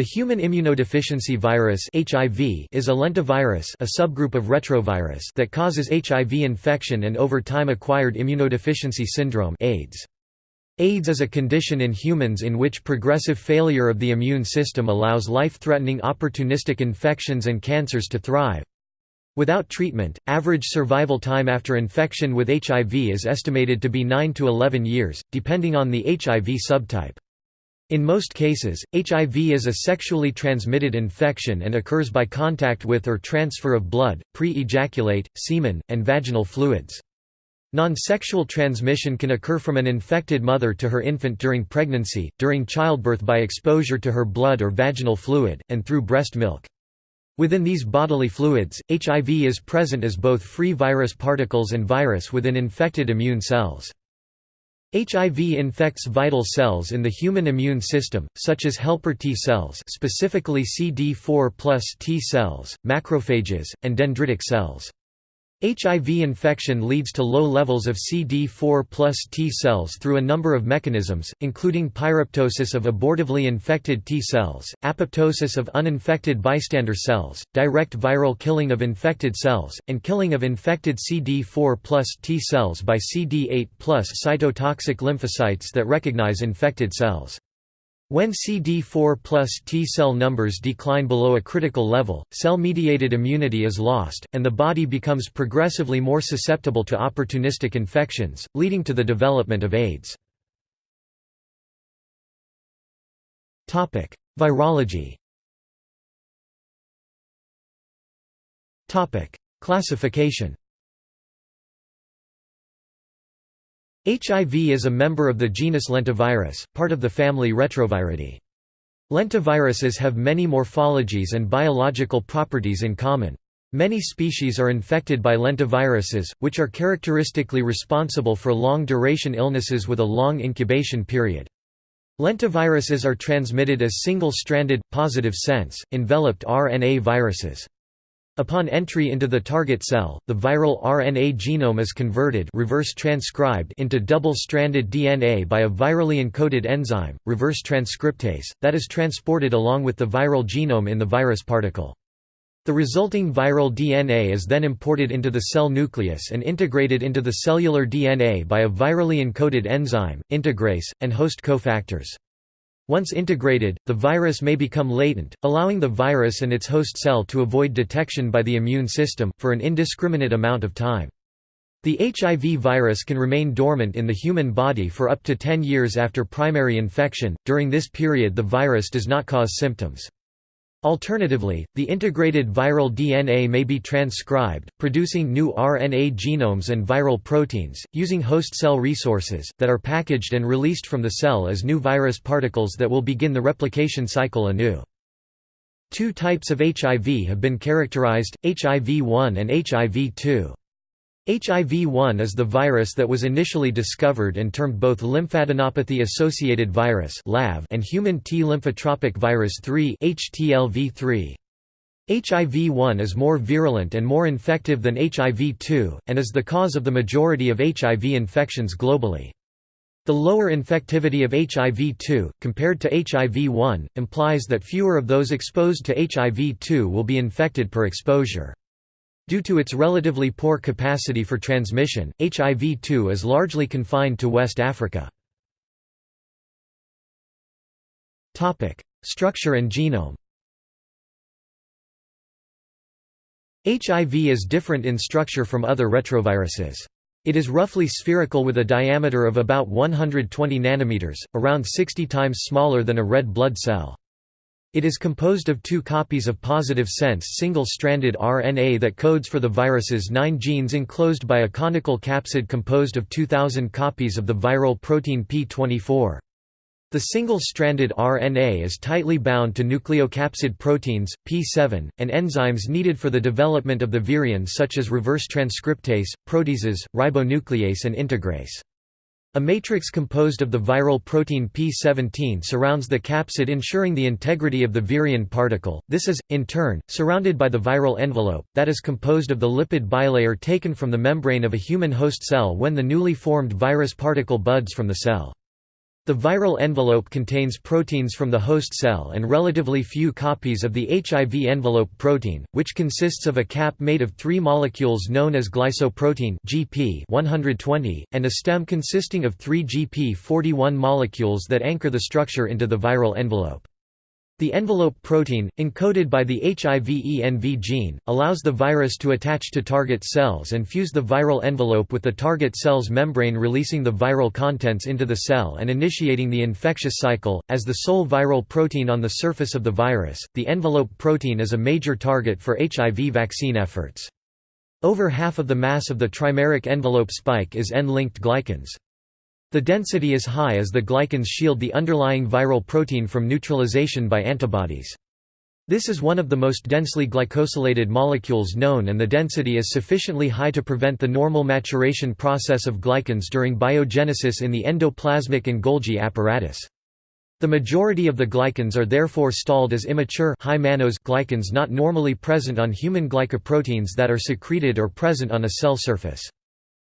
The human immunodeficiency virus (HIV) is a lentivirus, a subgroup of retrovirus that causes HIV infection and over time acquired immunodeficiency syndrome (AIDS). AIDS is a condition in humans in which progressive failure of the immune system allows life-threatening opportunistic infections and cancers to thrive. Without treatment, average survival time after infection with HIV is estimated to be 9 to 11 years, depending on the HIV subtype. In most cases, HIV is a sexually transmitted infection and occurs by contact with or transfer of blood, pre-ejaculate, semen, and vaginal fluids. Non-sexual transmission can occur from an infected mother to her infant during pregnancy, during childbirth by exposure to her blood or vaginal fluid, and through breast milk. Within these bodily fluids, HIV is present as both free virus particles and virus within infected immune cells. HIV infects vital cells in the human immune system, such as helper T cells specifically CD4 plus T cells, macrophages, and dendritic cells. HIV infection leads to low levels of CD4 plus T cells through a number of mechanisms, including pyroptosis of abortively infected T cells, apoptosis of uninfected bystander cells, direct viral killing of infected cells, and killing of infected CD4 plus T cells by CD8 plus cytotoxic lymphocytes that recognize infected cells. When CD4 plus T cell numbers decline below a critical level, cell-mediated immunity is lost, and the body becomes progressively more susceptible to opportunistic infections, leading to the development of AIDS. Virology Classification HIV is a member of the genus Lentivirus, part of the family Retroviridae. Lentiviruses have many morphologies and biological properties in common. Many species are infected by lentiviruses, which are characteristically responsible for long-duration illnesses with a long incubation period. Lentiviruses are transmitted as single-stranded, positive sense, enveloped RNA viruses. Upon entry into the target cell, the viral RNA genome is converted reverse transcribed into double-stranded DNA by a virally encoded enzyme, reverse transcriptase, that is transported along with the viral genome in the virus particle. The resulting viral DNA is then imported into the cell nucleus and integrated into the cellular DNA by a virally encoded enzyme, integrase, and host cofactors. Once integrated, the virus may become latent, allowing the virus and its host cell to avoid detection by the immune system, for an indiscriminate amount of time. The HIV virus can remain dormant in the human body for up to 10 years after primary infection, during this period the virus does not cause symptoms. Alternatively, the integrated viral DNA may be transcribed, producing new RNA genomes and viral proteins, using host cell resources, that are packaged and released from the cell as new virus particles that will begin the replication cycle anew. Two types of HIV have been characterized, HIV-1 and HIV-2. HIV-1 is the virus that was initially discovered and termed both lymphadenopathy-associated virus and human T lymphotropic virus 3 HTLV3. HIV-1 is more virulent and more infective than HIV-2, and is the cause of the majority of HIV infections globally. The lower infectivity of HIV-2, compared to HIV-1, implies that fewer of those exposed to HIV-2 will be infected per exposure. Due to its relatively poor capacity for transmission, HIV-2 is largely confined to West Africa. Structure and genome HIV is different in structure from other retroviruses. It is roughly spherical with a diameter of about 120 nanometers, around 60 times smaller than a red blood cell. It is composed of two copies of positive sense single-stranded RNA that codes for the virus's nine genes enclosed by a conical capsid composed of 2,000 copies of the viral protein P24. The single-stranded RNA is tightly bound to nucleocapsid proteins, P7, and enzymes needed for the development of the virions such as reverse transcriptase, proteases, ribonuclease and integrase. A matrix composed of the viral protein P17 surrounds the capsid ensuring the integrity of the virion particle, this is, in turn, surrounded by the viral envelope, that is composed of the lipid bilayer taken from the membrane of a human host cell when the newly formed virus particle buds from the cell. The viral envelope contains proteins from the host cell and relatively few copies of the HIV envelope protein, which consists of a cap made of three molecules known as glycoprotein GP 120, and a stem consisting of three GP 41 molecules that anchor the structure into the viral envelope. The envelope protein, encoded by the HIV-ENV gene, allows the virus to attach to target cells and fuse the viral envelope with the target cell's membrane releasing the viral contents into the cell and initiating the infectious cycle. As the sole viral protein on the surface of the virus, the envelope protein is a major target for HIV vaccine efforts. Over half of the mass of the trimeric envelope spike is N-linked glycans. The density is high as the glycans shield the underlying viral protein from neutralization by antibodies. This is one of the most densely glycosylated molecules known and the density is sufficiently high to prevent the normal maturation process of glycans during biogenesis in the endoplasmic and Golgi apparatus. The majority of the glycans are therefore stalled as immature high mannose glycans not normally present on human glycoproteins that are secreted or present on a cell surface.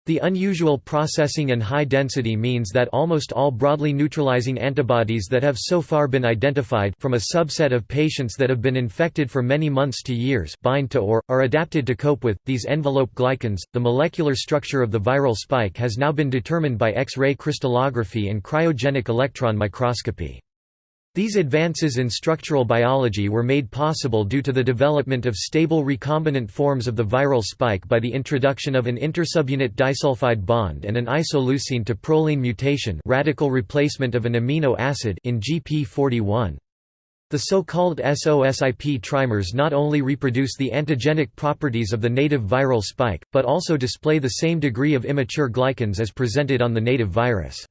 The unusual processing and high density means that almost all broadly neutralizing antibodies that have so far been identified from a subset of patients that have been infected for many months to years bind to or, are adapted to cope with, these envelope glycans. The molecular structure of the viral spike has now been determined by X-ray crystallography and cryogenic electron microscopy. These advances in structural biology were made possible due to the development of stable recombinant forms of the viral spike by the introduction of an intersubunit disulfide bond and an isoleucine to proline mutation radical replacement of an amino acid in GP41. The so-called SOSIP trimers not only reproduce the antigenic properties of the native viral spike, but also display the same degree of immature glycans as presented on the native virus.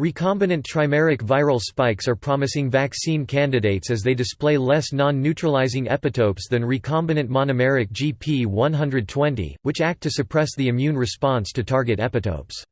Recombinant trimeric viral spikes are promising vaccine candidates as they display less non-neutralizing epitopes than recombinant monomeric GP120, which act to suppress the immune response to target epitopes.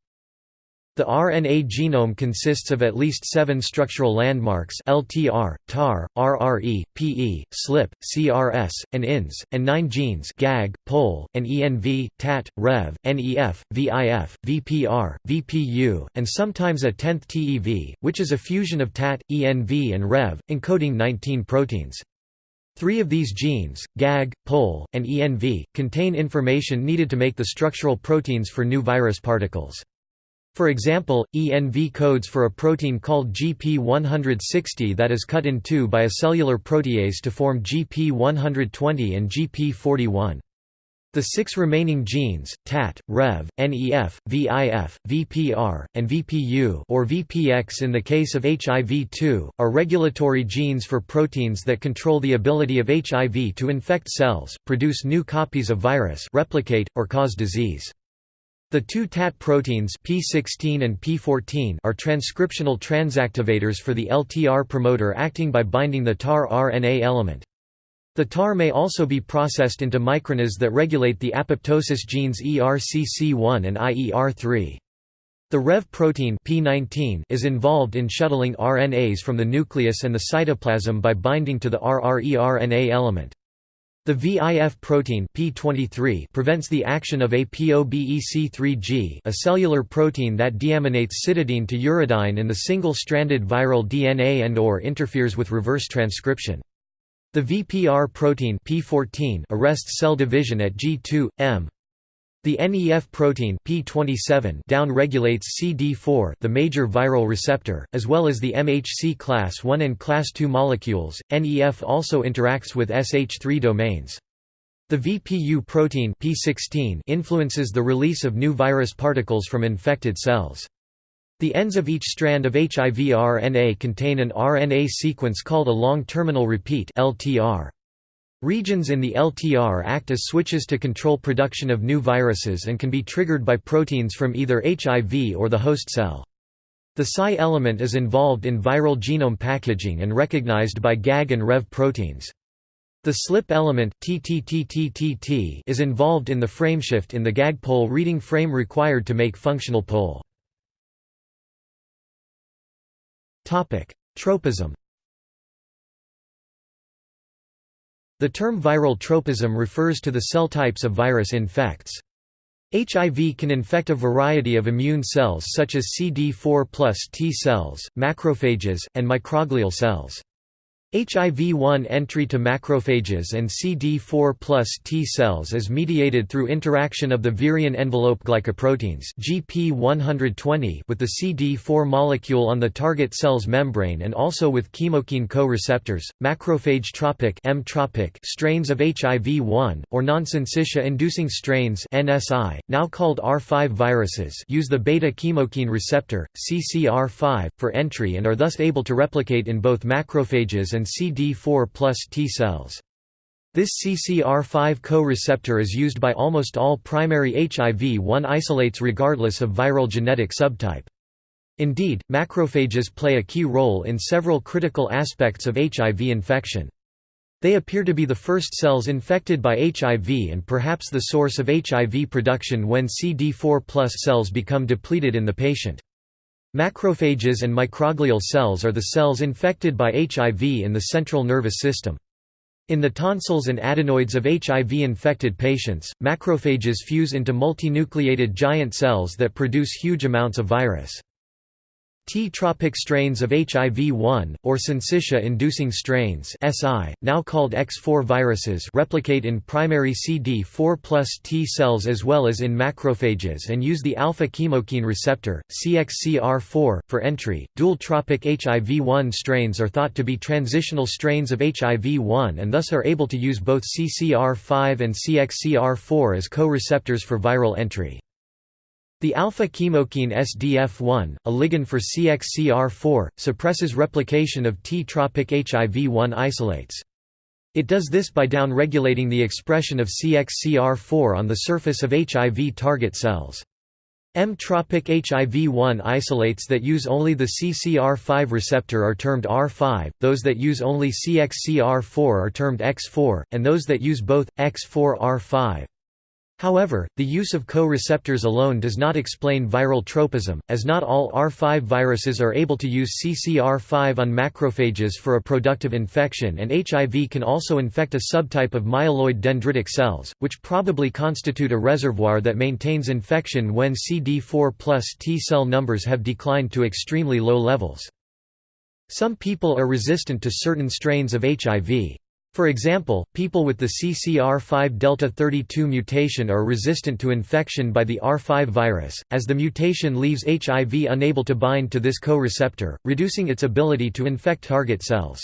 The RNA genome consists of at least seven structural landmarks LTR, TAR, RRE, PE, SLP, CRS, and INS, and nine genes GAG, POL, and ENV, TAT, REV, NEF, VIF, VPR, VPU, and sometimes a tenth TEV, which is a fusion of TAT, ENV and REV, encoding 19 proteins. Three of these genes, GAG, POL, and ENV, contain information needed to make the structural proteins for new virus particles. For example, ENV codes for a protein called GP160 that is cut in two by a cellular protease to form GP120 and GP41. The six remaining genes, TAT, REV, NEF, VIF, VPR, and VPU or VPX in the case of HIV-2, are regulatory genes for proteins that control the ability of HIV to infect cells, produce new copies of virus replicate, or cause disease. The two TAT proteins P16 and P14 are transcriptional transactivators for the LTR promoter acting by binding the TAR RNA element. The TAR may also be processed into microRNAs that regulate the apoptosis genes ERCC1 and IER3. The REV protein P19 is involved in shuttling RNAs from the nucleus and the cytoplasm by binding to the rRERNA element. The VIF protein P23 prevents the action of ApoBEC3G a cellular protein that deaminates cytidine to uridine in the single-stranded viral DNA and or interferes with reverse transcription. The VPR protein P14 arrests cell division at G2, M. The NEF protein P27 down-regulates CD4, the major viral receptor, as well as the MHC class I and class II molecules. NEF also interacts with SH3 domains. The VPU protein P16 influences the release of new virus particles from infected cells. The ends of each strand of HIV RNA contain an RNA sequence called a long terminal repeat LTR. Regions in the LTR act as switches to control production of new viruses and can be triggered by proteins from either HIV or the host cell. The Psi element is involved in viral genome packaging and recognized by GAG and REV proteins. The slip element is involved in the frameshift in the GAG pol reading frame required to make functional pol. Tropism The term viral tropism refers to the cell types a virus infects. HIV can infect a variety of immune cells such as CD4 plus T cells, macrophages, and microglial cells. HIV-1 entry to macrophages and CD4 plus T cells is mediated through interaction of the virion envelope glycoproteins GP120 with the CD4 molecule on the target cell's membrane and also with chemokine co-receptors. Macrophage-tropic M-tropic strains of HIV-1 or non-syncytia-inducing strains NSI, now called R5 viruses, use the beta-chemokine receptor CCR5 for entry and are thus able to replicate in both macrophages and and CD4 plus T cells. This CCR5 co-receptor is used by almost all primary HIV-1 isolates regardless of viral genetic subtype. Indeed, macrophages play a key role in several critical aspects of HIV infection. They appear to be the first cells infected by HIV and perhaps the source of HIV production when CD4 plus cells become depleted in the patient. Macrophages and microglial cells are the cells infected by HIV in the central nervous system. In the tonsils and adenoids of HIV-infected patients, macrophages fuse into multinucleated giant cells that produce huge amounts of virus. T-tropic strains of HIV-1, or syncytia-inducing strains SI, now called X4 viruses replicate in primary CD4 plus T cells as well as in macrophages and use the alpha-chemokine receptor, CXCR4, for entry. Dual-tropic HIV-1 strains are thought to be transitional strains of HIV-1 and thus are able to use both CCR5 and CXCR4 as co-receptors for viral entry. The alpha-chemokine SDF1, a ligand for CXCR4, suppresses replication of T-tropic HIV-1 isolates. It does this by downregulating the expression of CXCR4 on the surface of HIV target cells. M-tropic HIV-1 isolates that use only the CCR5 receptor are termed R5, those that use only CXCR4 are termed X4, and those that use both, X4R5. However, the use of co-receptors alone does not explain viral tropism, as not all R5 viruses are able to use CCR5 on macrophages for a productive infection and HIV can also infect a subtype of myeloid dendritic cells, which probably constitute a reservoir that maintains infection when CD4 plus T cell numbers have declined to extremely low levels. Some people are resistant to certain strains of HIV. For example, people with the CCR5 delta 32 mutation are resistant to infection by the R5 virus, as the mutation leaves HIV unable to bind to this co-receptor, reducing its ability to infect target cells.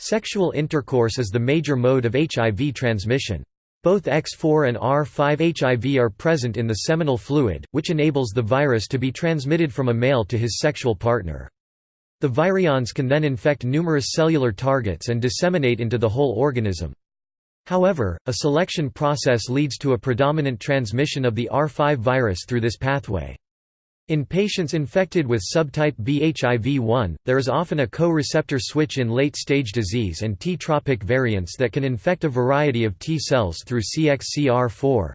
Sexual intercourse is the major mode of HIV transmission. Both X4 and R5 HIV are present in the seminal fluid, which enables the virus to be transmitted from a male to his sexual partner. The virions can then infect numerous cellular targets and disseminate into the whole organism. However, a selection process leads to a predominant transmission of the R5 virus through this pathway. In patients infected with subtype B HIV-1, there is often a co-receptor switch in late-stage disease and T-tropic variants that can infect a variety of T cells through CXCR4.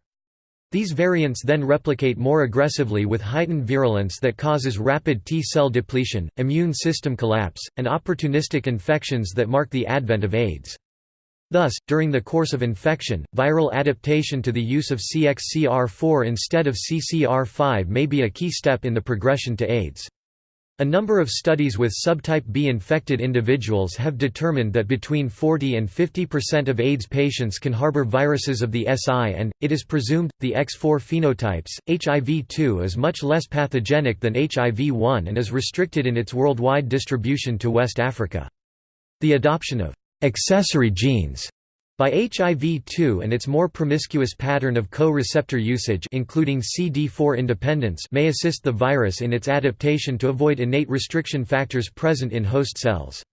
These variants then replicate more aggressively with heightened virulence that causes rapid T-cell depletion, immune system collapse, and opportunistic infections that mark the advent of AIDS. Thus, during the course of infection, viral adaptation to the use of CXCR4 instead of CCR5 may be a key step in the progression to AIDS. A number of studies with subtype B infected individuals have determined that between 40 and 50% of AIDS patients can harbor viruses of the SI and, it is presumed, the X4 phenotypes. HIV-2 is much less pathogenic than HIV-1 and is restricted in its worldwide distribution to West Africa. The adoption of accessory genes by HIV-2 and its more promiscuous pattern of co-receptor usage including CD4 independence may assist the virus in its adaptation to avoid innate restriction factors present in host cells.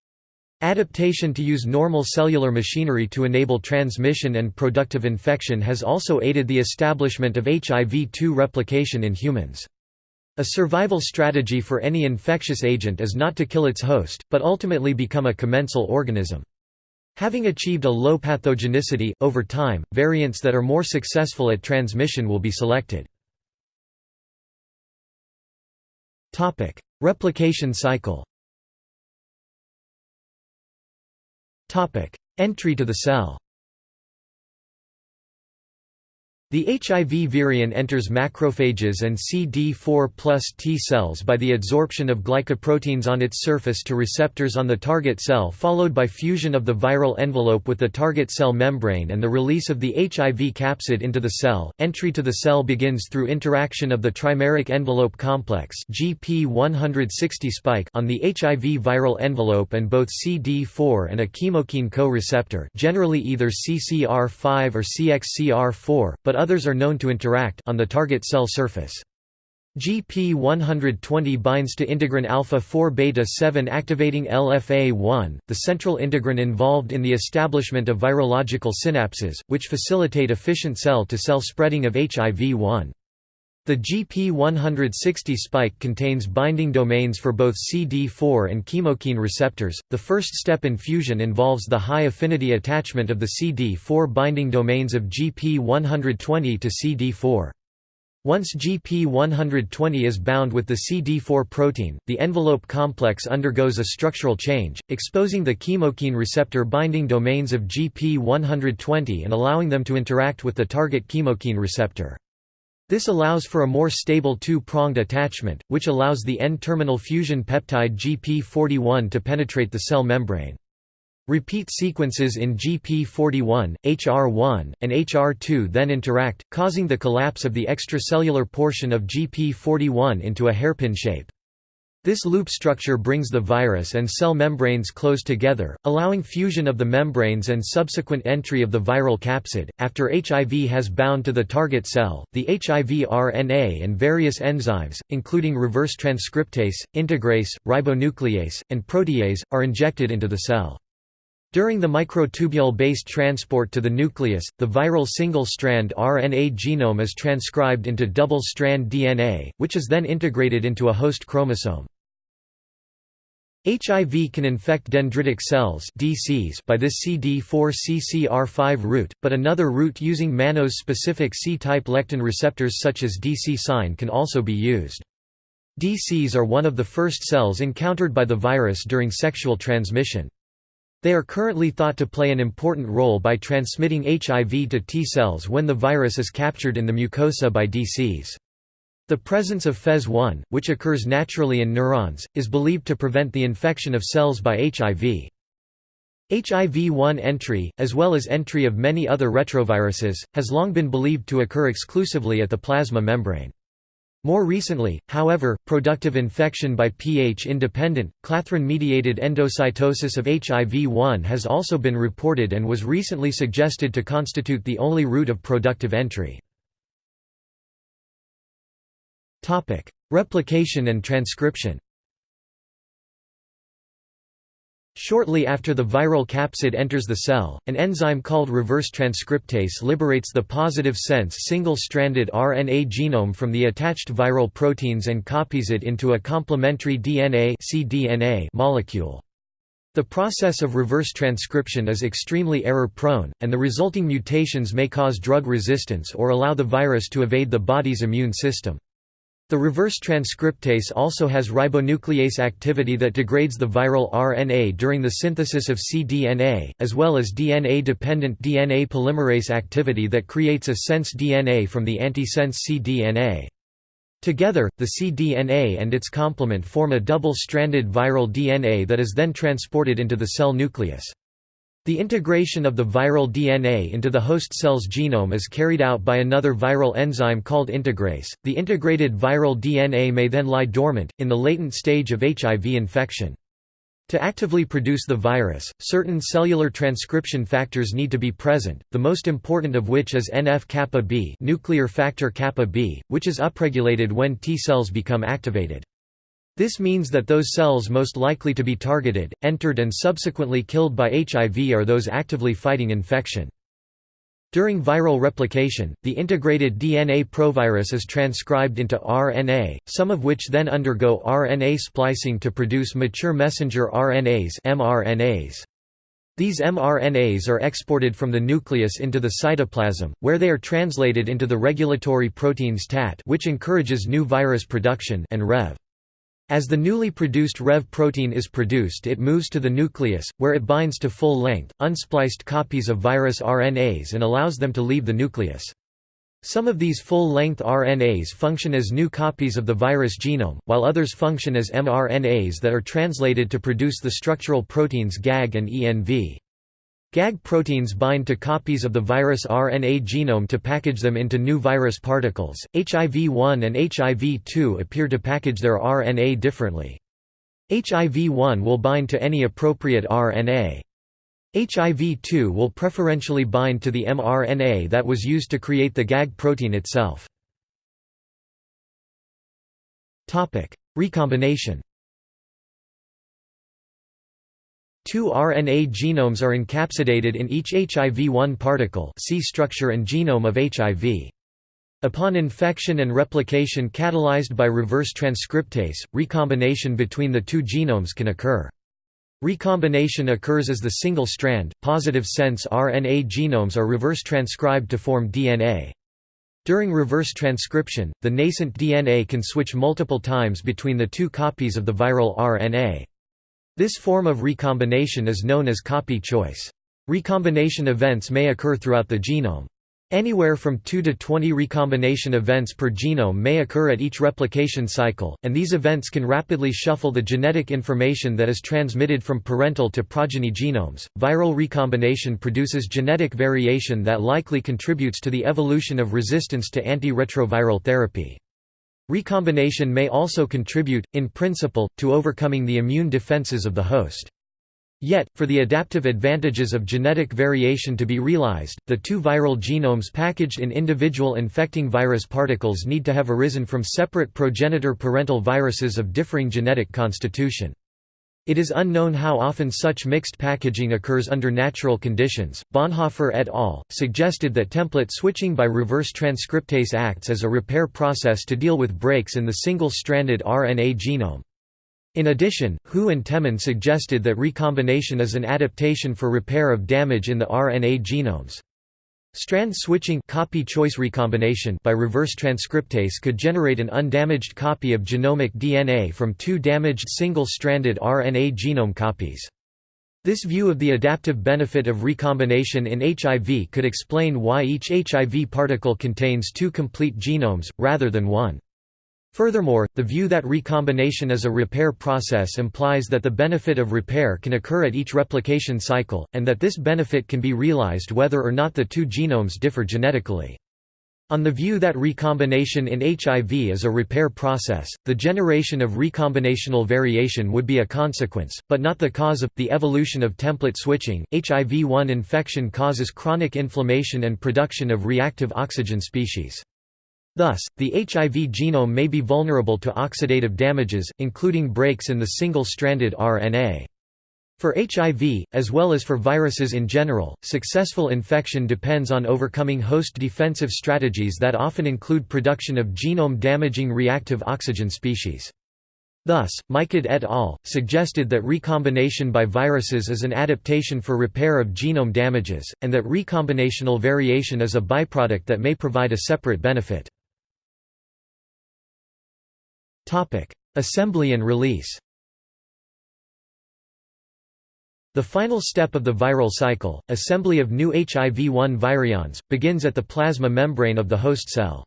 Adaptation to use normal cellular machinery to enable transmission and productive infection has also aided the establishment of HIV-2 replication in humans. A survival strategy for any infectious agent is not to kill its host, but ultimately become a commensal organism. Having achieved a low pathogenicity, over time, variants that are more successful at transmission will be selected. Replication cycle Entry to the cell The HIV virion enters macrophages and CD4 plus T cells by the adsorption of glycoproteins on its surface to receptors on the target cell followed by fusion of the viral envelope with the target cell membrane and the release of the HIV capsid into the cell. Entry to the cell begins through interaction of the trimeric envelope complex GP160 spike on the HIV viral envelope and both CD4 and a chemokine co-receptor generally either CCR5 or CXCR4, but others are known to interact on the target cell surface. GP120 binds to integrin alpha 4 beta 7 activating LFA1, the central integrin involved in the establishment of virological synapses, which facilitate efficient cell-to-cell -cell spreading of HIV-1. The GP160 spike contains binding domains for both CD4 and chemokine receptors. The first step in fusion involves the high affinity attachment of the CD4 binding domains of GP120 to CD4. Once GP120 is bound with the CD4 protein, the envelope complex undergoes a structural change, exposing the chemokine receptor binding domains of GP120 and allowing them to interact with the target chemokine receptor. This allows for a more stable two-pronged attachment, which allows the N-terminal fusion peptide GP41 to penetrate the cell membrane. Repeat sequences in GP41, HR1, and HR2 then interact, causing the collapse of the extracellular portion of GP41 into a hairpin shape. This loop structure brings the virus and cell membranes close together, allowing fusion of the membranes and subsequent entry of the viral capsid. After HIV has bound to the target cell, the HIV RNA and various enzymes, including reverse transcriptase, integrase, ribonuclease, and protease, are injected into the cell. During the microtubule-based transport to the nucleus, the viral single-strand RNA genome is transcribed into double-strand DNA, which is then integrated into a host chromosome. HIV can infect dendritic cells DCs by this CD4-CCR5 route, but another route using mannose-specific C-type lectin receptors such as DC sign can also be used. DCs are one of the first cells encountered by the virus during sexual transmission. They are currently thought to play an important role by transmitting HIV to T cells when the virus is captured in the mucosa by DCs. The presence of FES1, which occurs naturally in neurons, is believed to prevent the infection of cells by HIV. HIV-1 entry, as well as entry of many other retroviruses, has long been believed to occur exclusively at the plasma membrane. More recently, however, productive infection by pH-independent, clathrin-mediated endocytosis of HIV-1 has also been reported and was recently suggested to constitute the only route of productive entry. Replication and transcription Shortly after the viral capsid enters the cell, an enzyme called reverse transcriptase liberates the positive sense single-stranded RNA genome from the attached viral proteins and copies it into a complementary DNA cDNA molecule. The process of reverse transcription is extremely error-prone, and the resulting mutations may cause drug resistance or allow the virus to evade the body's immune system. The reverse transcriptase also has ribonuclease activity that degrades the viral RNA during the synthesis of cDNA, as well as DNA-dependent DNA polymerase activity that creates a sense DNA from the antisense cDNA. Together, the cDNA and its complement form a double-stranded viral DNA that is then transported into the cell nucleus. The integration of the viral DNA into the host cell's genome is carried out by another viral enzyme called integrase. The integrated viral DNA may then lie dormant, in the latent stage of HIV infection. To actively produce the virus, certain cellular transcription factors need to be present, the most important of which is NF-kappa B nuclear factor kappa B, which is upregulated when T cells become activated. This means that those cells most likely to be targeted, entered and subsequently killed by HIV are those actively fighting infection. During viral replication, the integrated DNA provirus is transcribed into RNA, some of which then undergo RNA splicing to produce mature messenger RNAs mRNAs. These mRNAs are exported from the nucleus into the cytoplasm, where they are translated into the regulatory proteins TAT which encourages new virus production and REV. As the newly produced REV protein is produced it moves to the nucleus, where it binds to full-length, unspliced copies of virus RNAs and allows them to leave the nucleus. Some of these full-length RNAs function as new copies of the virus genome, while others function as mRNAs that are translated to produce the structural proteins GAG and ENV. GAG proteins bind to copies of the virus RNA genome to package them into new virus particles. HIV-1 and HIV-2 appear to package their RNA differently. HIV-1 will bind to any appropriate RNA. HIV-2 will preferentially bind to the mRNA that was used to create the GAG protein itself. Recombination Two RNA genomes are encapsulated in each HIV-1 particle see structure and genome of HIV. Upon infection and replication catalyzed by reverse transcriptase, recombination between the two genomes can occur. Recombination occurs as the single strand, positive sense RNA genomes are reverse transcribed to form DNA. During reverse transcription, the nascent DNA can switch multiple times between the two copies of the viral RNA. This form of recombination is known as copy choice. Recombination events may occur throughout the genome. Anywhere from 2 to 20 recombination events per genome may occur at each replication cycle, and these events can rapidly shuffle the genetic information that is transmitted from parental to progeny genomes. Viral recombination produces genetic variation that likely contributes to the evolution of resistance to antiretroviral therapy. Recombination may also contribute, in principle, to overcoming the immune defenses of the host. Yet, for the adaptive advantages of genetic variation to be realized, the two viral genomes packaged in individual infecting virus particles need to have arisen from separate progenitor parental viruses of differing genetic constitution. It is unknown how often such mixed packaging occurs under natural conditions. Bonhoeffer et al. suggested that template switching by reverse transcriptase acts as a repair process to deal with breaks in the single stranded RNA genome. In addition, Hu and Temin suggested that recombination is an adaptation for repair of damage in the RNA genomes. Strand switching copy choice recombination by reverse transcriptase could generate an undamaged copy of genomic DNA from two damaged single-stranded RNA genome copies. This view of the adaptive benefit of recombination in HIV could explain why each HIV particle contains two complete genomes, rather than one. Furthermore, the view that recombination is a repair process implies that the benefit of repair can occur at each replication cycle, and that this benefit can be realized whether or not the two genomes differ genetically. On the view that recombination in HIV is a repair process, the generation of recombinational variation would be a consequence, but not the cause of, the evolution of template switching. HIV-1 infection causes chronic inflammation and production of reactive oxygen species. Thus, the HIV genome may be vulnerable to oxidative damages, including breaks in the single-stranded RNA. For HIV, as well as for viruses in general, successful infection depends on overcoming host defensive strategies that often include production of genome-damaging reactive oxygen species. Thus, Michaud et al. suggested that recombination by viruses is an adaptation for repair of genome damages, and that recombinational variation is a byproduct that may provide a separate benefit. Assembly and release The final step of the viral cycle, assembly of new HIV-1 virions, begins at the plasma membrane of the host cell.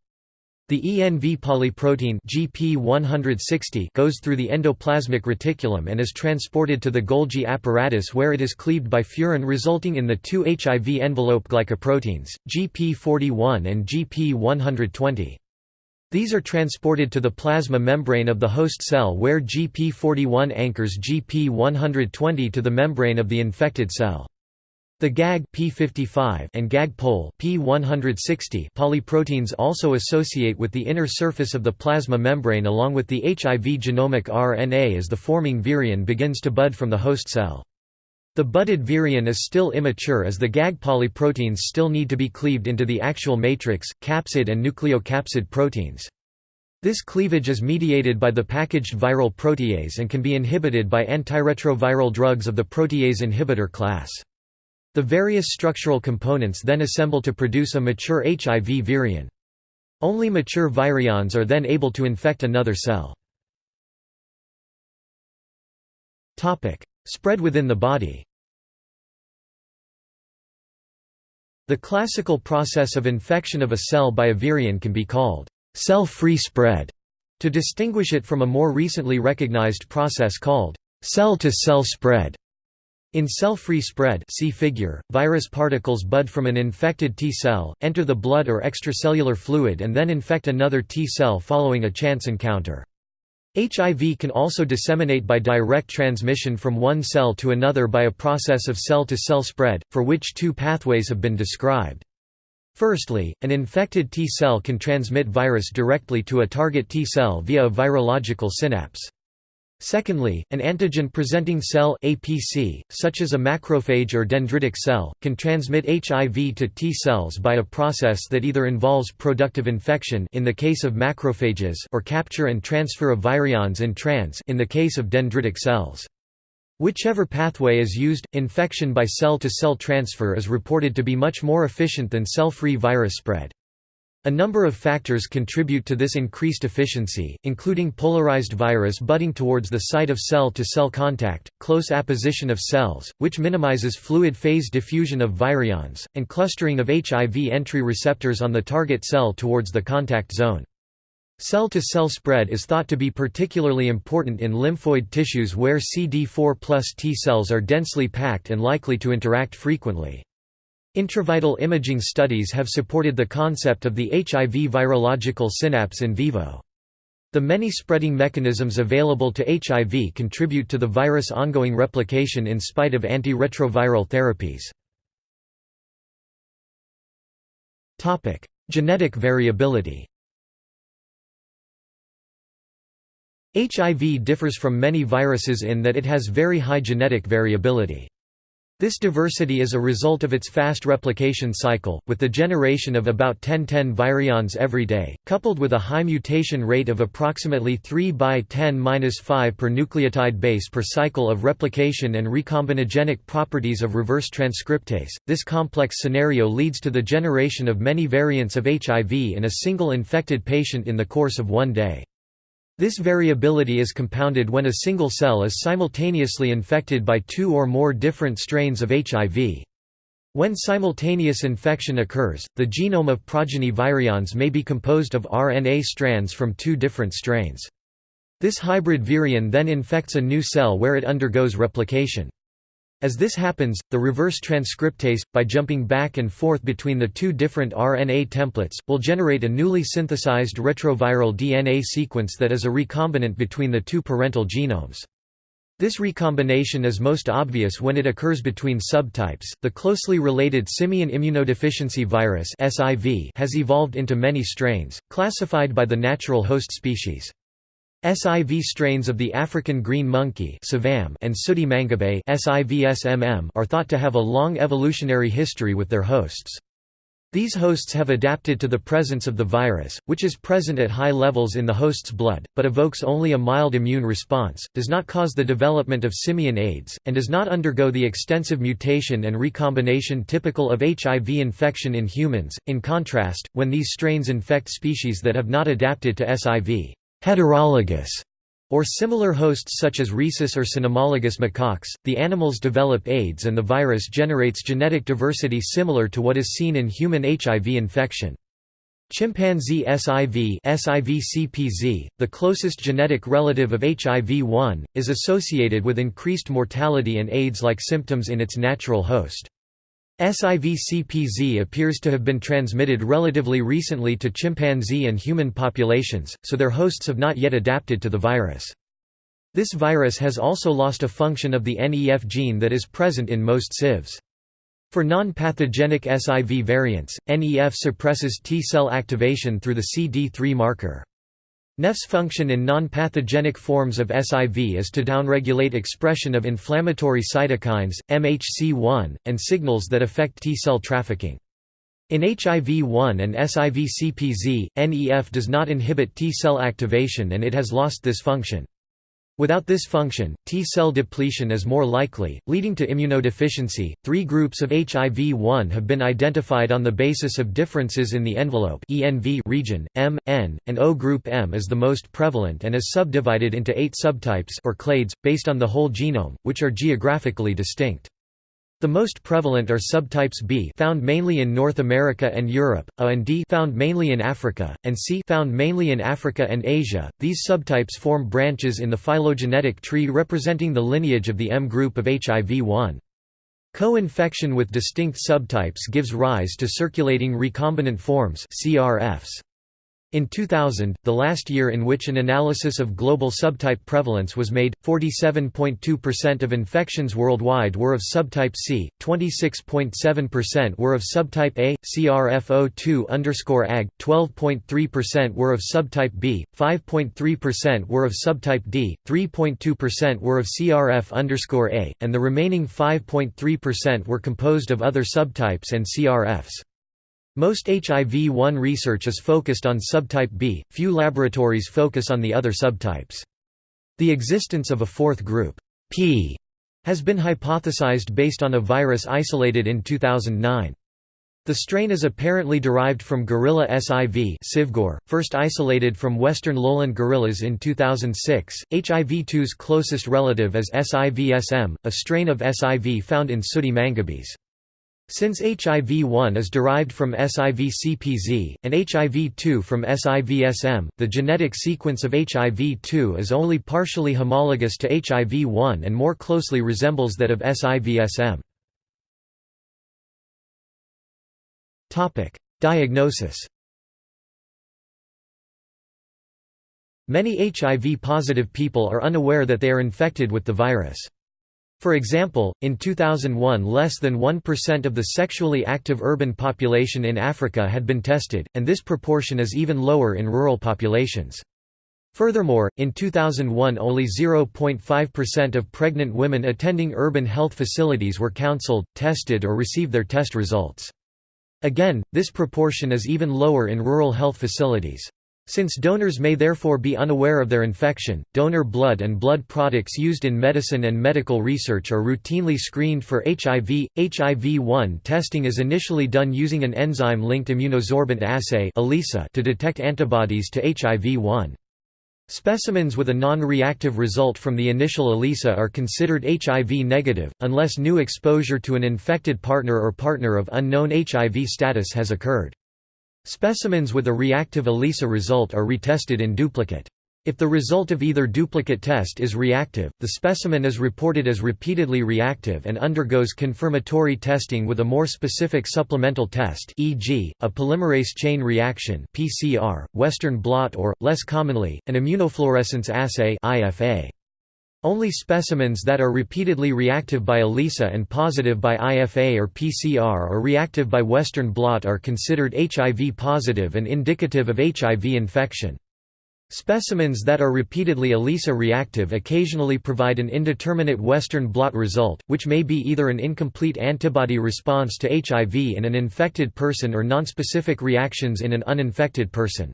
The ENV polyprotein GP160 goes through the endoplasmic reticulum and is transported to the Golgi apparatus where it is cleaved by furin resulting in the two HIV envelope glycoproteins, GP41 and GP120. These are transported to the plasma membrane of the host cell where GP41 anchors GP120 to the membrane of the infected cell. The GAG P55 and GAG pol P160 polyproteins also associate with the inner surface of the plasma membrane along with the HIV genomic RNA as the forming virion begins to bud from the host cell. The budded virion is still immature as the GAG polyproteins still need to be cleaved into the actual matrix, capsid and nucleocapsid proteins. This cleavage is mediated by the packaged viral protease and can be inhibited by antiretroviral drugs of the protease inhibitor class. The various structural components then assemble to produce a mature HIV virion. Only mature virions are then able to infect another cell. Spread within the body The classical process of infection of a cell by a virion can be called cell-free spread, to distinguish it from a more recently recognized process called cell-to-cell -cell spread. In cell-free spread see figure, virus particles bud from an infected T cell, enter the blood or extracellular fluid and then infect another T cell following a chance encounter. HIV can also disseminate by direct transmission from one cell to another by a process of cell-to-cell -cell spread, for which two pathways have been described. Firstly, an infected T cell can transmit virus directly to a target T cell via a virological synapse. Secondly, an antigen-presenting cell APC, such as a macrophage or dendritic cell, can transmit HIV to T cells by a process that either involves productive infection in the case of macrophages or capture and transfer of virions in trans in the case of dendritic cells. Whichever pathway is used, infection by cell-to-cell -cell transfer is reported to be much more efficient than cell-free virus spread. A number of factors contribute to this increased efficiency, including polarized virus budding towards the site of cell-to-cell -cell contact, close apposition of cells, which minimizes fluid phase diffusion of virions, and clustering of HIV entry receptors on the target cell towards the contact zone. Cell-to-cell -cell spread is thought to be particularly important in lymphoid tissues where CD4 plus T cells are densely packed and likely to interact frequently. Intravital imaging studies have supported the concept of the HIV virological synapse in vivo. The many spreading mechanisms available to HIV contribute to the virus' ongoing replication in spite of antiretroviral therapies. Genetic variability HIV differs from many viruses in that it has very high genetic variability. This diversity is a result of its fast replication cycle, with the generation of about 1010 virions every day, coupled with a high mutation rate of approximately 3 by 10-5 per nucleotide base per cycle of replication and recombinogenic properties of reverse transcriptase. This complex scenario leads to the generation of many variants of HIV in a single infected patient in the course of one day. This variability is compounded when a single cell is simultaneously infected by two or more different strains of HIV. When simultaneous infection occurs, the genome of progeny virions may be composed of RNA strands from two different strains. This hybrid virion then infects a new cell where it undergoes replication. As this happens, the reverse transcriptase, by jumping back and forth between the two different RNA templates, will generate a newly synthesized retroviral DNA sequence that is a recombinant between the two parental genomes. This recombination is most obvious when it occurs between subtypes. The closely related simian immunodeficiency virus (SIV) has evolved into many strains, classified by the natural host species. SIV strains of the African green monkey and sooty mangabe are thought to have a long evolutionary history with their hosts. These hosts have adapted to the presence of the virus, which is present at high levels in the host's blood, but evokes only a mild immune response, does not cause the development of simian AIDS, and does not undergo the extensive mutation and recombination typical of HIV infection in humans. In contrast, when these strains infect species that have not adapted to SIV, heterologous or similar hosts such as rhesus or cynomolgus macaques, the animals develop AIDS and the virus generates genetic diversity similar to what is seen in human HIV infection. Chimpanzee SIV SIV-CPZ, the closest genetic relative of HIV-1, is associated with increased mortality and AIDS-like symptoms in its natural host. SIV-CPZ appears to have been transmitted relatively recently to chimpanzee and human populations, so their hosts have not yet adapted to the virus. This virus has also lost a function of the NEF gene that is present in most CIVs. For non-pathogenic SIV variants, NEF suppresses T-cell activation through the CD3 marker. NEF's function in non-pathogenic forms of SIV is to downregulate expression of inflammatory cytokines, MHC1, and signals that affect T-cell trafficking. In HIV-1 and SIV-CPZ, NEF does not inhibit T-cell activation and it has lost this function. Without this function, T-cell depletion is more likely, leading to immunodeficiency. Three groups of HIV-1 have been identified on the basis of differences in the envelope (ENV) region. M, N, and O group M is the most prevalent and is subdivided into eight subtypes or clades, based on the whole genome, which are geographically distinct. The most prevalent are subtypes B found mainly in North America and Europe, A and D found mainly in Africa, and C found mainly in Africa and Asia. These subtypes form branches in the phylogenetic tree representing the lineage of the M group of HIV-1. Co-infection with distinct subtypes gives rise to circulating recombinant forms CRFs. In 2000, the last year in which an analysis of global subtype prevalence was made, 47.2% of infections worldwide were of subtype C, 26.7% were of subtype A, CRF02 ag, 12.3% were of subtype B, 5.3% were of subtype D, 3.2% were of CRF A, and the remaining 5.3% were composed of other subtypes and CRFs. Most HIV-1 research is focused on subtype B, few laboratories focus on the other subtypes. The existence of a fourth group, P, has been hypothesized based on a virus isolated in 2009. The strain is apparently derived from gorilla SIV SIVgor, first isolated from western lowland gorillas in 2006. HIV-2's closest relative is SIV-SM, a strain of SIV found in sooty mangabeys. Since HIV-1 is derived from SIV-CPZ, and HIV-2 from SIV-SM, the genetic sequence of HIV-2 is only partially homologous to HIV-1 and more closely resembles that of SIV-SM. Diagnosis Many HIV-positive people are unaware that they are infected with the virus. For example, in 2001 less than 1% of the sexually active urban population in Africa had been tested, and this proportion is even lower in rural populations. Furthermore, in 2001 only 0.5% of pregnant women attending urban health facilities were counseled, tested or received their test results. Again, this proportion is even lower in rural health facilities. Since donors may therefore be unaware of their infection, donor blood and blood products used in medicine and medical research are routinely screened for HIV. HIV-1 testing is initially done using an enzyme-linked immunosorbent assay to detect antibodies to HIV-1. Specimens with a non-reactive result from the initial ELISA are considered HIV negative, unless new exposure to an infected partner or partner of unknown HIV status has occurred. Specimens with a reactive ELISA result are retested in duplicate. If the result of either duplicate test is reactive, the specimen is reported as repeatedly reactive and undergoes confirmatory testing with a more specific supplemental test e.g., a polymerase chain reaction PCR, Western blot or, less commonly, an immunofluorescence assay IFA. Only specimens that are repeatedly reactive by ELISA and positive by IFA or PCR or reactive by Western blot are considered HIV positive and indicative of HIV infection. Specimens that are repeatedly ELISA reactive occasionally provide an indeterminate Western blot result, which may be either an incomplete antibody response to HIV in an infected person or nonspecific reactions in an uninfected person.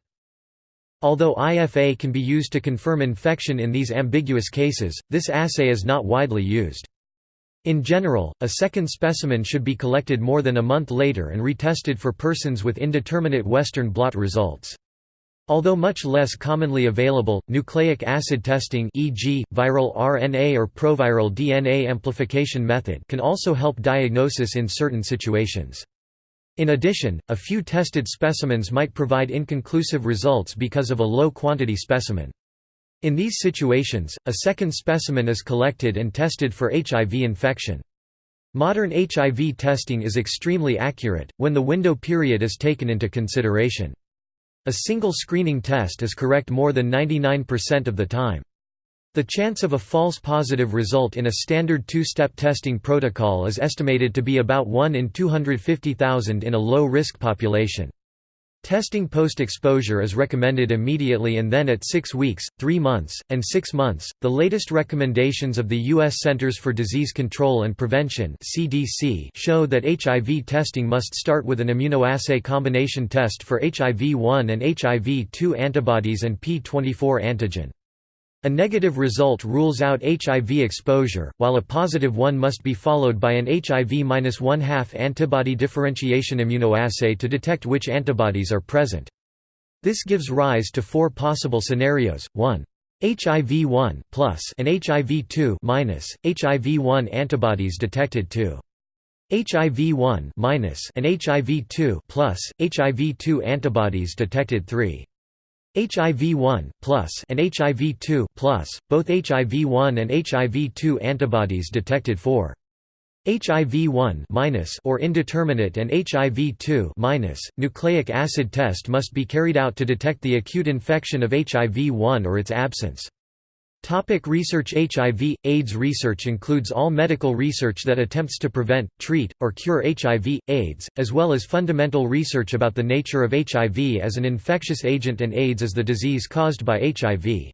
Although IFA can be used to confirm infection in these ambiguous cases, this assay is not widely used. In general, a second specimen should be collected more than a month later and retested for persons with indeterminate Western blot results. Although much less commonly available, nucleic acid testing e.g., viral RNA or proviral DNA amplification method can also help diagnosis in certain situations. In addition, a few tested specimens might provide inconclusive results because of a low-quantity specimen. In these situations, a second specimen is collected and tested for HIV infection. Modern HIV testing is extremely accurate, when the window period is taken into consideration. A single screening test is correct more than 99% of the time. The chance of a false positive result in a standard two-step testing protocol is estimated to be about 1 in 250,000 in a low-risk population. Testing post-exposure is recommended immediately and then at 6 weeks, 3 months, and 6 months. The latest recommendations of the US Centers for Disease Control and Prevention (CDC) show that HIV testing must start with an immunoassay combination test for HIV-1 and HIV-2 antibodies and P24 antigen. A negative result rules out HIV exposure, while a positive one must be followed by an HIV-1/2 antibody differentiation immunoassay to detect which antibodies are present. This gives rise to four possible scenarios, 1. HIV-1 plus and HIV-2 minus, HIV-1 antibodies detected 2. HIV-1 and HIV-2 plus, HIV-2 antibodies detected 3. HIV-1 and HIV-2 both HIV-1 and HIV-2 antibodies detected for HIV-1 or indeterminate and HIV-2 nucleic acid test must be carried out to detect the acute infection of HIV-1 or its absence. Topic research HIV – AIDS research includes all medical research that attempts to prevent, treat, or cure HIV, AIDS, as well as fundamental research about the nature of HIV as an infectious agent and AIDS as the disease caused by HIV.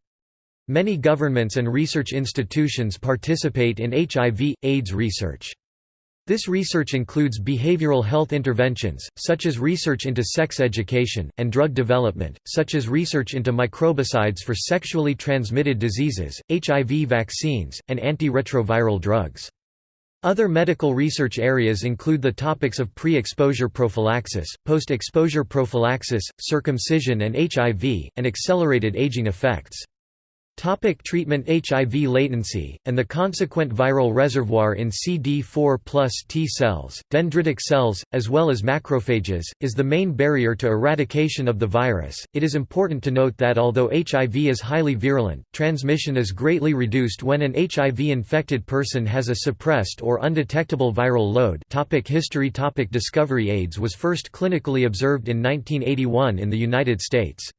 Many governments and research institutions participate in HIV – AIDS research. This research includes behavioral health interventions, such as research into sex education, and drug development, such as research into microbicides for sexually transmitted diseases, HIV vaccines, and antiretroviral drugs. Other medical research areas include the topics of pre-exposure prophylaxis, post-exposure prophylaxis, circumcision and HIV, and accelerated aging effects. Topic treatment HIV latency, and the consequent viral reservoir in CD4 plus T cells, dendritic cells, as well as macrophages, is the main barrier to eradication of the virus. It is important to note that although HIV is highly virulent, transmission is greatly reduced when an HIV-infected person has a suppressed or undetectable viral load topic History topic Discovery AIDS was first clinically observed in 1981 in the United States.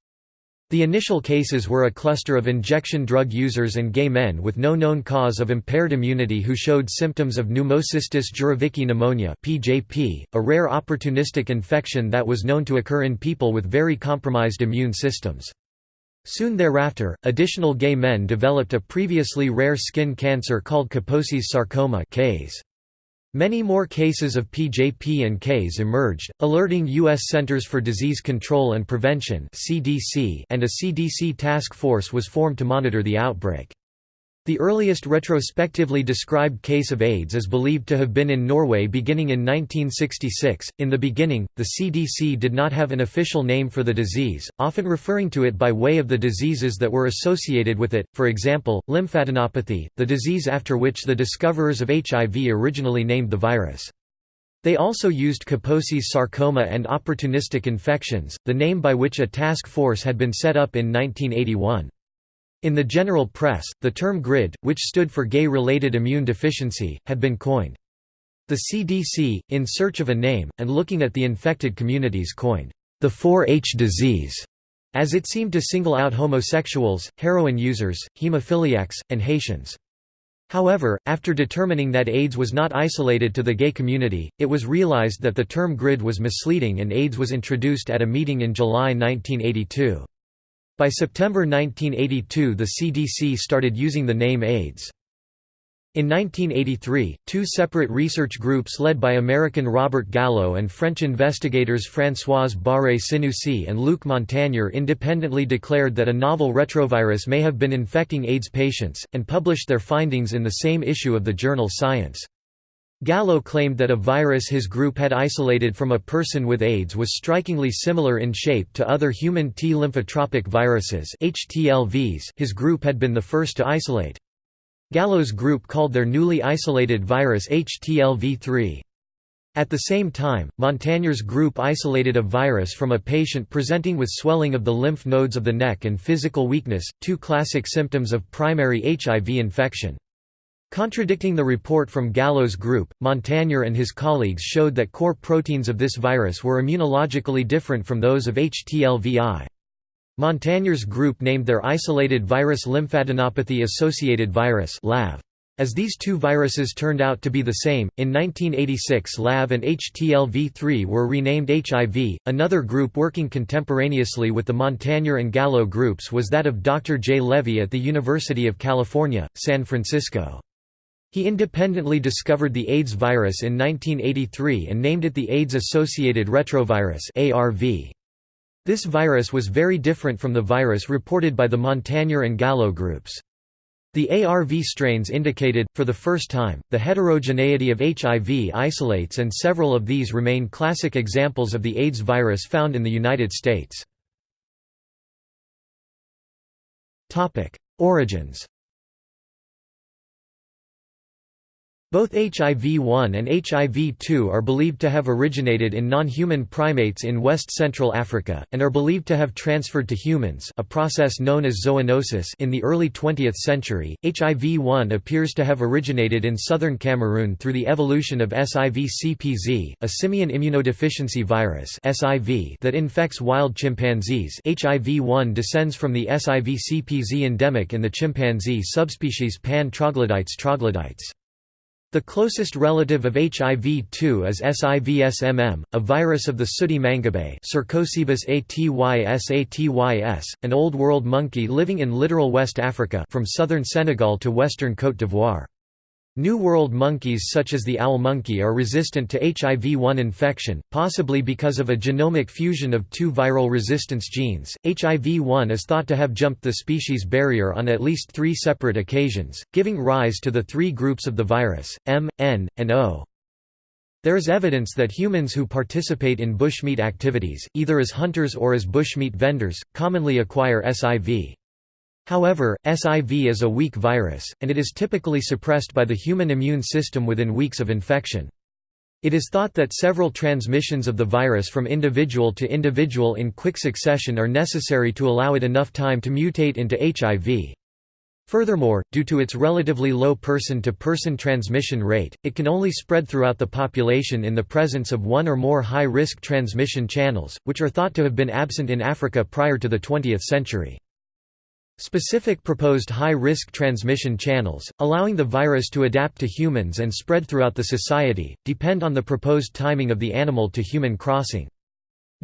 The initial cases were a cluster of injection drug users and gay men with no known cause of impaired immunity who showed symptoms of pneumocystis jirovecii pneumonia (PJP), a rare opportunistic infection that was known to occur in people with very compromised immune systems. Soon thereafter, additional gay men developed a previously rare skin cancer called Kaposi's sarcoma (KAS). Many more cases of PJP and KS emerged, alerting U.S. Centers for Disease Control and Prevention and a CDC task force was formed to monitor the outbreak. The earliest retrospectively described case of AIDS is believed to have been in Norway beginning in 1966. In the beginning, the CDC did not have an official name for the disease, often referring to it by way of the diseases that were associated with it, for example, lymphadenopathy, the disease after which the discoverers of HIV originally named the virus. They also used Kaposi's sarcoma and opportunistic infections, the name by which a task force had been set up in 1981. In the general press, the term GRID, which stood for Gay-Related Immune Deficiency, had been coined. The CDC, in search of a name, and looking at the infected communities coined, the 4-H disease, as it seemed to single out homosexuals, heroin users, hemophiliacs, and Haitians. However, after determining that AIDS was not isolated to the gay community, it was realized that the term GRID was misleading and AIDS was introduced at a meeting in July 1982. By September 1982 the CDC started using the name AIDS. In 1983, two separate research groups led by American Robert Gallo and French investigators Françoise Barré-Sinoussi and Luc Montagnier independently declared that a novel retrovirus may have been infecting AIDS patients, and published their findings in the same issue of the journal Science. Gallo claimed that a virus his group had isolated from a person with AIDS was strikingly similar in shape to other human T lymphotropic viruses HTLVs his group had been the first to isolate. Gallo's group called their newly isolated virus HTLV3. At the same time, Montagnier's group isolated a virus from a patient presenting with swelling of the lymph nodes of the neck and physical weakness, two classic symptoms of primary HIV infection. Contradicting the report from Gallo's group, Montagnier and his colleagues showed that core proteins of this virus were immunologically different from those of HTLVI. Montagnier's group named their isolated virus lymphadenopathy-associated virus LAV. As these two viruses turned out to be the same, in 1986 LAV and HTLV3 were renamed HIV. Another group working contemporaneously with the Montagnier and Gallo groups was that of Dr. J. Levy at the University of California, San Francisco. He independently discovered the AIDS virus in 1983 and named it the AIDS-associated retrovirus ARV. This virus was very different from the virus reported by the Montagnier and Gallo groups. The ARV strains indicated, for the first time, the heterogeneity of HIV isolates and several of these remain classic examples of the AIDS virus found in the United States. Origins Both HIV-1 and HIV-2 are believed to have originated in non-human primates in west-central Africa, and are believed to have transferred to humans a process known as zoonosis in the early 20th century. HIV-1 appears to have originated in southern Cameroon through the evolution of SIV-CPZ, a simian immunodeficiency virus that infects wild chimpanzees HIV-1 descends from the SIV-CPZ endemic in the chimpanzee subspecies Pan troglodytes troglodytes. The closest relative of HIV-2 is SIV-SMM, a virus of the sooty mangabey an Old World monkey living in littoral West Africa from southern Senegal to western Côte d'Ivoire. New World monkeys such as the owl monkey are resistant to HIV-1 infection, possibly because of a genomic fusion of two viral resistance genes. HIV-1 is thought to have jumped the species barrier on at least three separate occasions, giving rise to the three groups of the virus, M, N, and O. There is evidence that humans who participate in bushmeat activities, either as hunters or as bushmeat vendors, commonly acquire SIV. However, SIV is a weak virus, and it is typically suppressed by the human immune system within weeks of infection. It is thought that several transmissions of the virus from individual to individual in quick succession are necessary to allow it enough time to mutate into HIV. Furthermore, due to its relatively low person-to-person -person transmission rate, it can only spread throughout the population in the presence of one or more high-risk transmission channels, which are thought to have been absent in Africa prior to the 20th century. Specific proposed high-risk transmission channels, allowing the virus to adapt to humans and spread throughout the society, depend on the proposed timing of the animal-to-human crossing.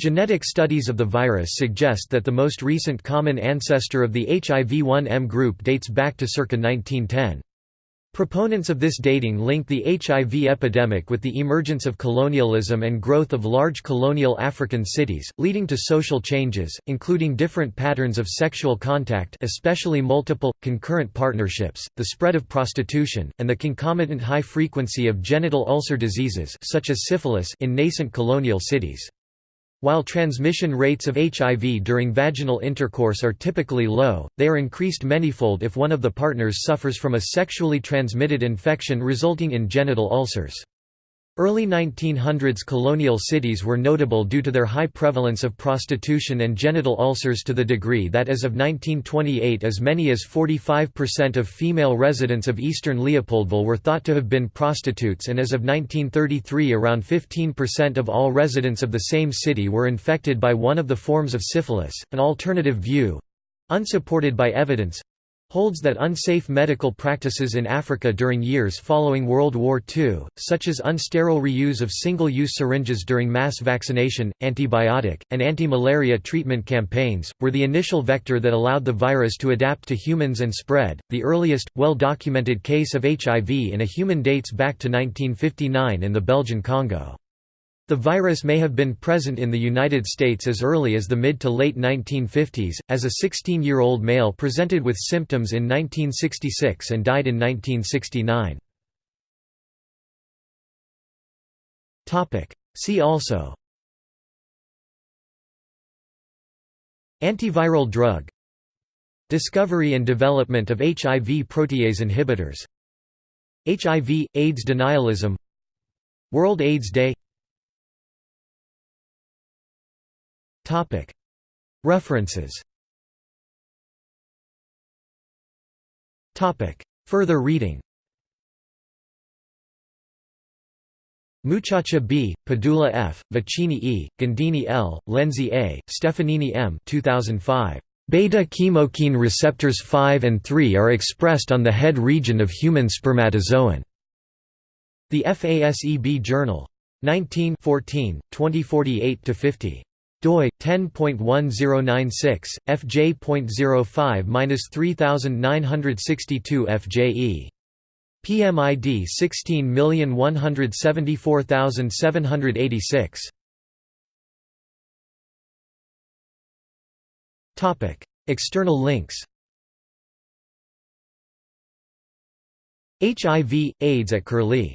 Genetic studies of the virus suggest that the most recent common ancestor of the HIV-1M group dates back to circa 1910. Proponents of this dating link the HIV epidemic with the emergence of colonialism and growth of large colonial African cities, leading to social changes, including different patterns of sexual contact especially multiple, concurrent partnerships, the spread of prostitution, and the concomitant high frequency of genital ulcer diseases such as syphilis in nascent colonial cities. While transmission rates of HIV during vaginal intercourse are typically low, they are increased manyfold if one of the partners suffers from a sexually transmitted infection resulting in genital ulcers. Early 1900s colonial cities were notable due to their high prevalence of prostitution and genital ulcers to the degree that as of 1928 as many as 45% of female residents of eastern Leopoldville were thought to have been prostitutes and as of 1933 around 15% of all residents of the same city were infected by one of the forms of syphilis. An alternative view unsupported by evidence holds that unsafe medical practices in Africa during years following World War II, such as unsterile reuse of single-use syringes during mass vaccination, antibiotic, and anti-malaria treatment campaigns, were the initial vector that allowed the virus to adapt to humans and spread. The earliest, well-documented case of HIV in a human dates back to 1959 in the Belgian Congo. The virus may have been present in the United States as early as the mid to late 1950s, as a 16-year-old male presented with symptoms in 1966 and died in 1969. See also Antiviral drug Discovery and development of HIV protease inhibitors HIV, AIDS denialism World AIDS Day References Further reading Muciaccia B., Padula F., Vicini E., Gandini L., Lenzi A., Stefanini M. 2005. Beta-chemokine receptors 5 and 3 are expressed on the head region of human spermatozoon. The FASEB Journal. 19 2048–50 doi 10.1096 fj.05-3962 fje PMID 16174786 Topic External links. HIV AIDS at Curlie